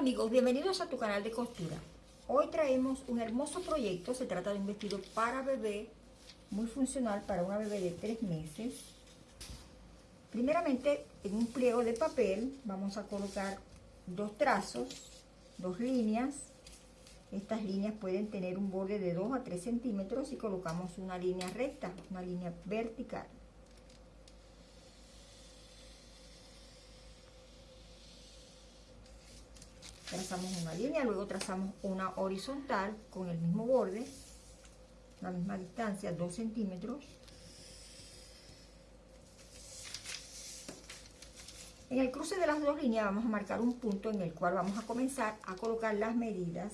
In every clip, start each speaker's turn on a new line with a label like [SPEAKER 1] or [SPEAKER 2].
[SPEAKER 1] amigos, bienvenidos a tu canal de costura. Hoy traemos un hermoso proyecto, se trata de un vestido para bebé, muy funcional para una bebé de tres meses. Primeramente, en un pliego de papel vamos a colocar dos trazos, dos líneas. Estas líneas pueden tener un borde de 2 a 3 centímetros y colocamos una línea recta, una línea vertical. Trazamos una línea, luego trazamos una horizontal con el mismo borde, la misma distancia, 2 centímetros. En el cruce de las dos líneas vamos a marcar un punto en el cual vamos a comenzar a colocar las medidas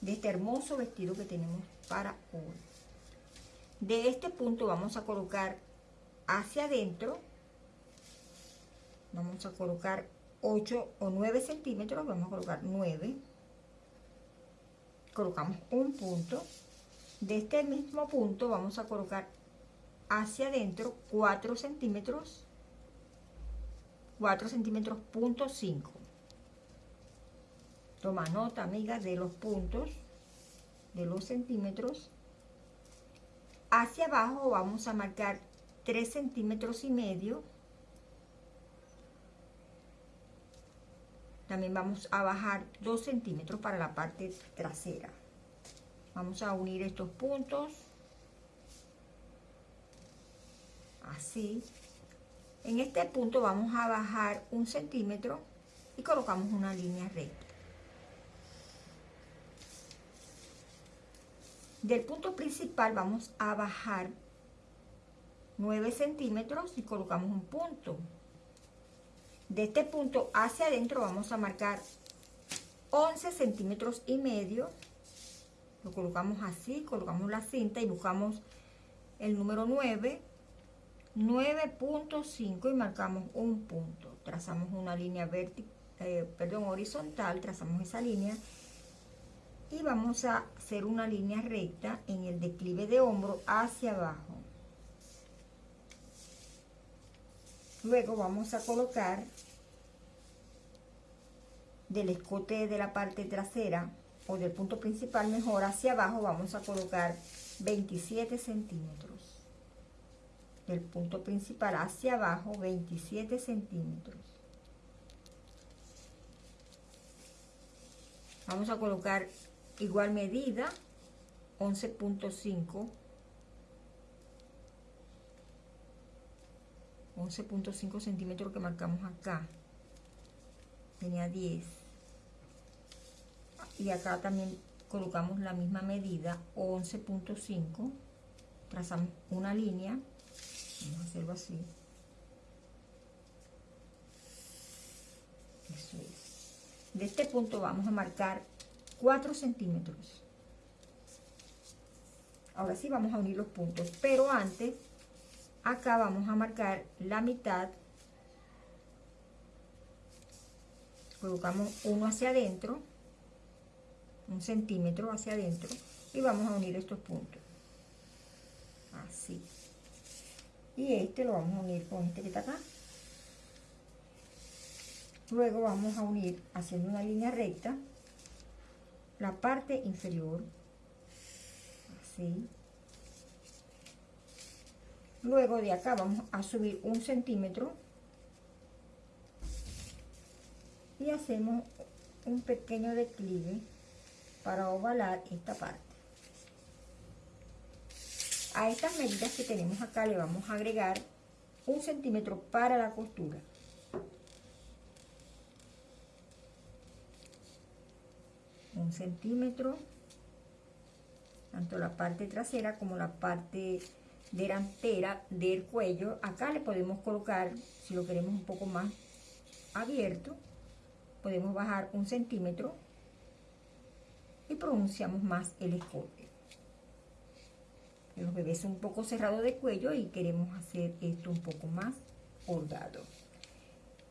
[SPEAKER 1] de este hermoso vestido que tenemos para hoy. De este punto vamos a colocar hacia adentro, vamos a colocar 8 o 9 centímetros, vamos a colocar 9. Colocamos un punto. De este mismo punto vamos a colocar hacia adentro 4 centímetros, 4 centímetros punto 5. Toma nota, amiga, de los puntos, de los centímetros. Hacia abajo vamos a marcar 3 centímetros y medio También vamos a bajar 2 centímetros para la parte trasera. Vamos a unir estos puntos. Así. En este punto vamos a bajar un centímetro y colocamos una línea recta. Del punto principal vamos a bajar 9 centímetros y colocamos un punto de este punto hacia adentro vamos a marcar 11 centímetros y medio. Lo colocamos así, colocamos la cinta y buscamos el número 9 9.5 y marcamos un punto. Trazamos una línea vertical eh, perdón, horizontal, trazamos esa línea y vamos a hacer una línea recta en el declive de hombro hacia abajo luego vamos a colocar del escote de la parte trasera o del punto principal mejor hacia abajo vamos a colocar 27 centímetros. Del punto principal hacia abajo 27 centímetros. Vamos a colocar igual medida 11.5 11.5 centímetros que marcamos acá. Tenía 10 y acá también colocamos la misma medida 11.5 trazamos una línea. Vamos a hacerlo así. De este punto vamos a marcar 4 centímetros. Ahora sí vamos a unir los puntos pero antes acá vamos a marcar la mitad. Colocamos uno hacia adentro un centímetro hacia adentro y vamos a unir estos puntos. Así. Y este lo vamos a unir con este que está acá. Luego vamos a unir haciendo una línea recta la parte inferior. Así Luego de acá vamos a subir un centímetro y hacemos un pequeño declive para ovalar esta parte. A estas medidas que tenemos acá le vamos a agregar un centímetro para la costura. Un centímetro, tanto la parte trasera como la parte delantera del cuello. Acá le podemos colocar, si lo queremos un poco más abierto, podemos bajar un centímetro y pronunciamos más el escote. Los bebés son un poco cerrados de cuello y queremos hacer esto un poco más holgado.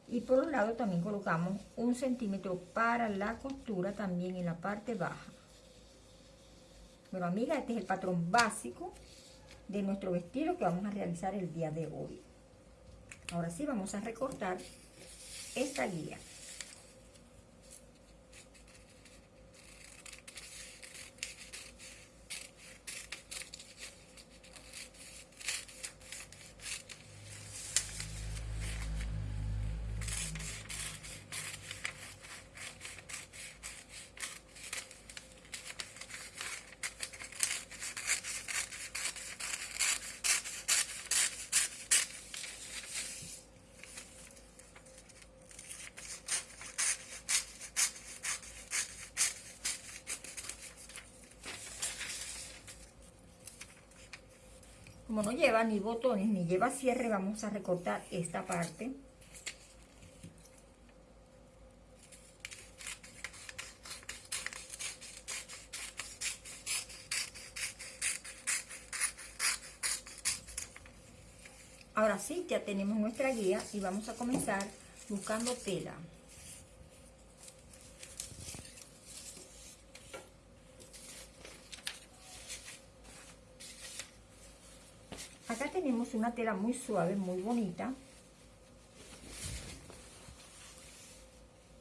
[SPEAKER 1] Y por un lado también colocamos un centímetro para la costura también en la parte baja. Bueno, amiga, este es el patrón básico de nuestro vestido que vamos a realizar el día de hoy. Ahora sí vamos a recortar esta guía. Como no lleva ni botones ni lleva cierre, vamos a recortar esta parte. Ahora sí, ya tenemos nuestra guía y vamos a comenzar buscando tela. Una tela muy suave, muy bonita.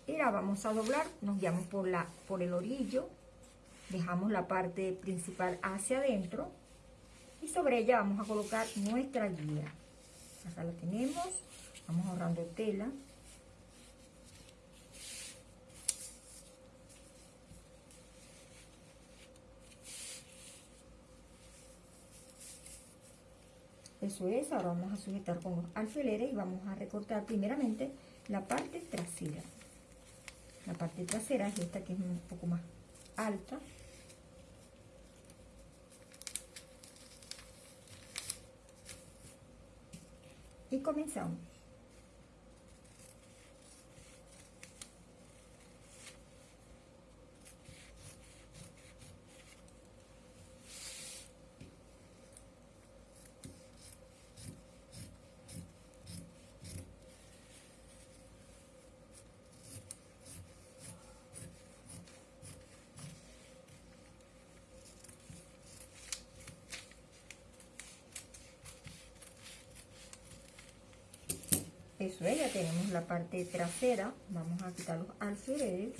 [SPEAKER 1] Y la vamos a doblar, nos guiamos por, la, por el orillo, dejamos la parte principal hacia adentro y sobre ella vamos a colocar nuestra guía acá la tenemos vamos ahorrando tela eso es, ahora vamos a sujetar con los alfileres y vamos a recortar primeramente la parte trasera la parte trasera es esta que es un poco más alta y comenzamos. Eso es, ya tenemos la parte trasera vamos a quitar los alfileres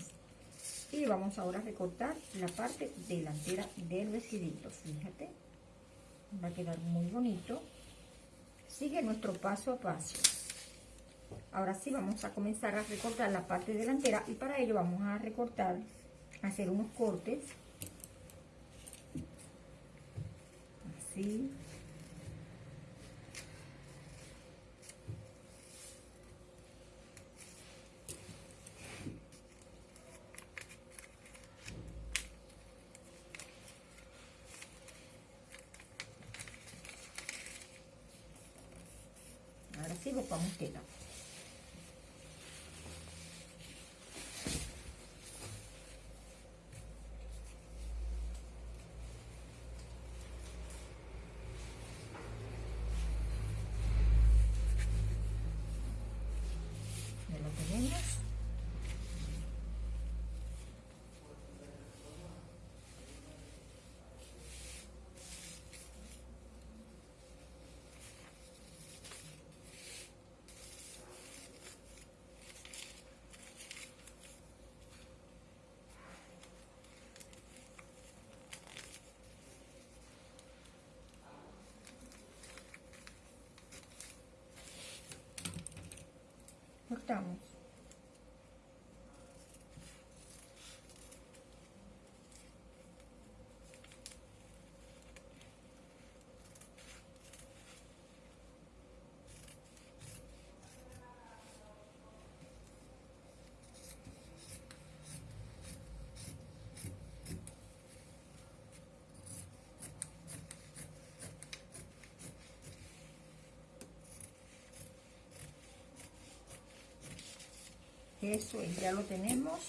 [SPEAKER 1] y vamos ahora a recortar la parte delantera del vestidito fíjate va a quedar muy bonito. Sigue nuestro paso a paso. Ahora sí vamos a comenzar a recortar la parte delantera y para ello vamos a recortar hacer unos cortes. Así así buscamos тягнуть. Eso ya lo tenemos.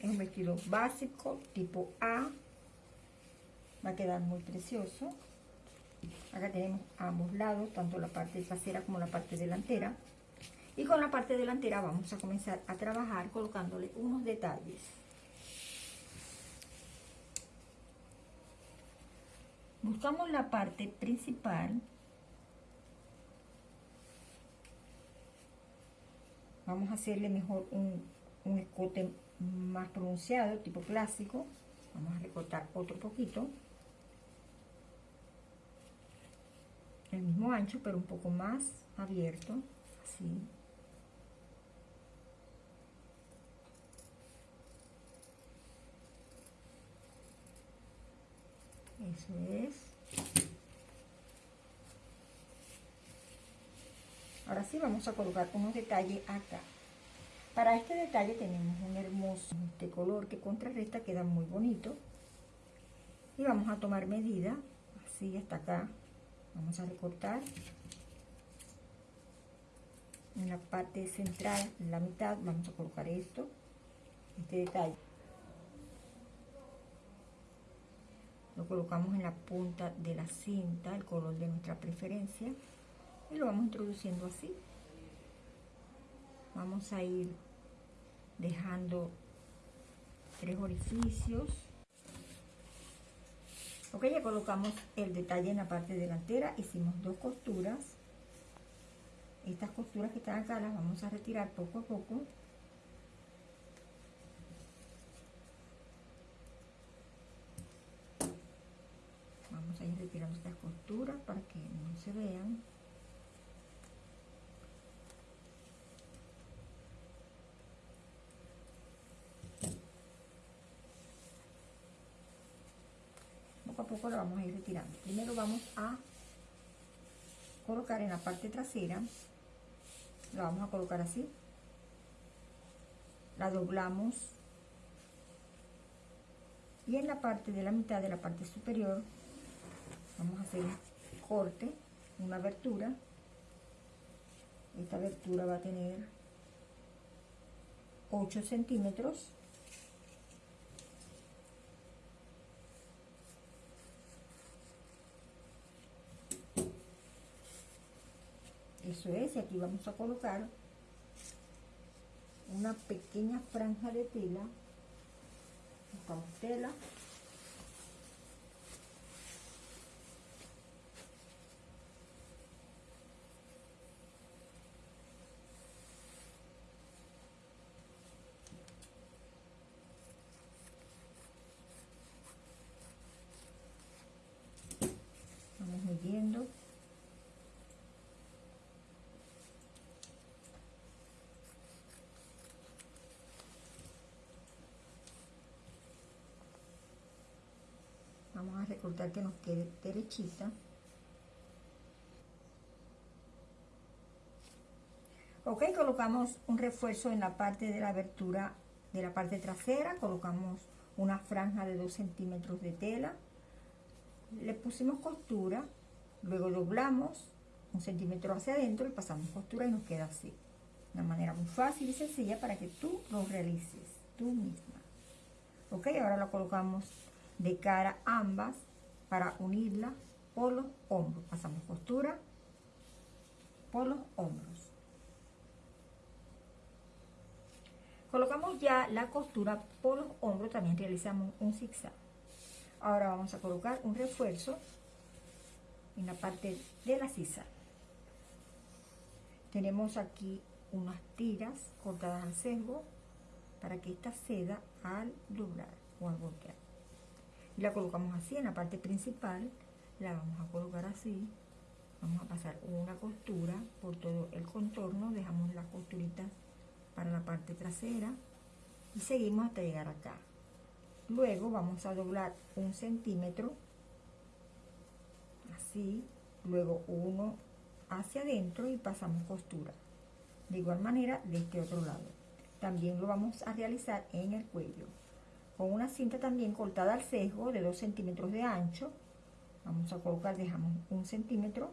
[SPEAKER 1] Es un vestido básico tipo A. Va a quedar muy precioso. Acá tenemos ambos lados tanto la parte trasera como la parte delantera. Y con la parte delantera vamos a comenzar a trabajar colocándole unos detalles. Buscamos la parte principal vamos a hacerle mejor un, escote más pronunciado, tipo clásico. Vamos a recortar otro poquito. El mismo ancho, pero un poco más abierto, así. Eso es. Ahora sí vamos a colocar unos detalles acá. Para este detalle tenemos un hermoso este color que contrarresta, queda muy bonito. y vamos a tomar medida. Así hasta acá. Vamos a recortar. En la parte central en la mitad vamos a colocar esto este detalle. Lo colocamos en la punta de la cinta el color de nuestra preferencia y lo vamos introduciendo así. Vamos a ir dejando tres orificios. Ok ya colocamos el detalle en la parte delantera. Hicimos dos costuras. Estas costuras que están acá las vamos a retirar poco a poco. Vamos a ir retirando estas costuras para que no se vean poco la vamos a ir retirando. Primero vamos a colocar en la parte trasera, la vamos a colocar así, la doblamos y en la parte de la mitad de la parte superior vamos a hacer un corte, una abertura. Esta abertura va a tener 8 centímetros eso es y aquí vamos a colocar una pequeña franja de tela buscamos tela vamos midiendo vamos recortar que nos quede derechita. Ok colocamos un refuerzo en la parte de la abertura de la parte trasera colocamos una franja de 2 centímetros de tela le pusimos costura luego doblamos un centímetro hacia adentro y pasamos costura y nos queda así una manera muy fácil y sencilla para que tú lo realices tú misma. Ok ahora lo colocamos de cara ambas para unirla por los hombros. Pasamos costura por los hombros. Colocamos ya la costura por los hombros, también realizamos un zigzag. Ahora vamos a colocar un refuerzo en la parte de la sisa. Tenemos aquí unas tiras cortadas al sesgo para que esta ceda al doblar o al voltear la colocamos así en la parte principal la vamos a colocar así. Vamos a pasar una costura por todo el contorno dejamos las costuritas para la parte trasera y seguimos hasta llegar acá. Luego vamos a doblar un centímetro así luego uno hacia adentro y pasamos costura. De igual manera de este otro lado. También lo vamos a realizar en el cuello con una cinta también cortada al sesgo de 2 centímetros de ancho. Vamos a colocar dejamos un centímetro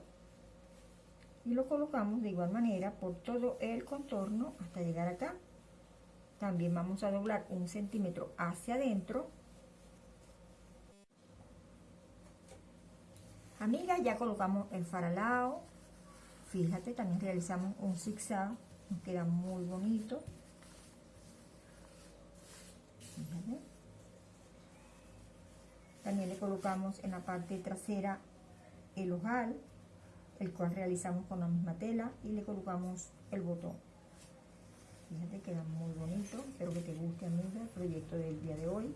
[SPEAKER 1] y lo colocamos de igual manera por todo el contorno hasta llegar acá. También vamos a doblar un centímetro hacia adentro. Amigas ya colocamos el faralao fíjate también realizamos un zigzag. Nos queda muy bonito también le colocamos en la parte trasera el ojal, el cual realizamos con la misma tela y le colocamos el botón. Fíjate, queda muy bonito. Espero que te guste, amiga, el proyecto del día de hoy.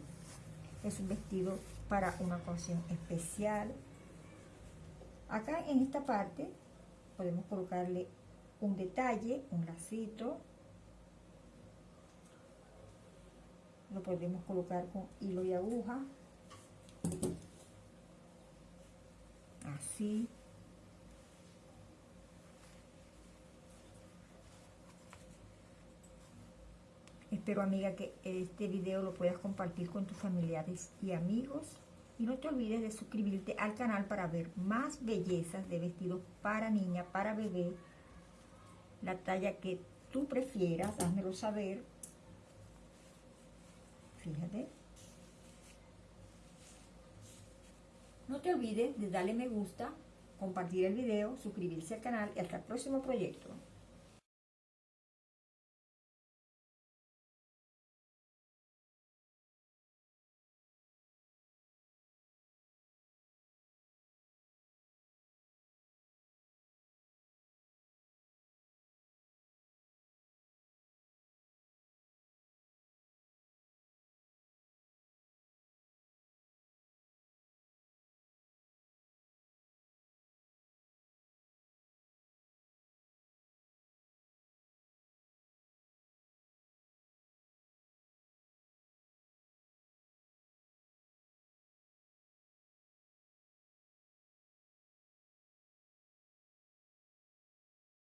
[SPEAKER 1] Es un vestido para una ocasión especial. Acá en esta parte podemos colocarle un detalle, un lacito. Lo podemos colocar con hilo y aguja Así. Espero, amiga, que este video lo puedas compartir con tus familiares y amigos Y no te olvides de suscribirte al canal para ver más bellezas de vestidos para niña, para bebé, la talla que tú prefieras, házmelo saber. Fíjate. No te olvides de darle me gusta, compartir el video, suscribirse al canal y hasta el próximo proyecto.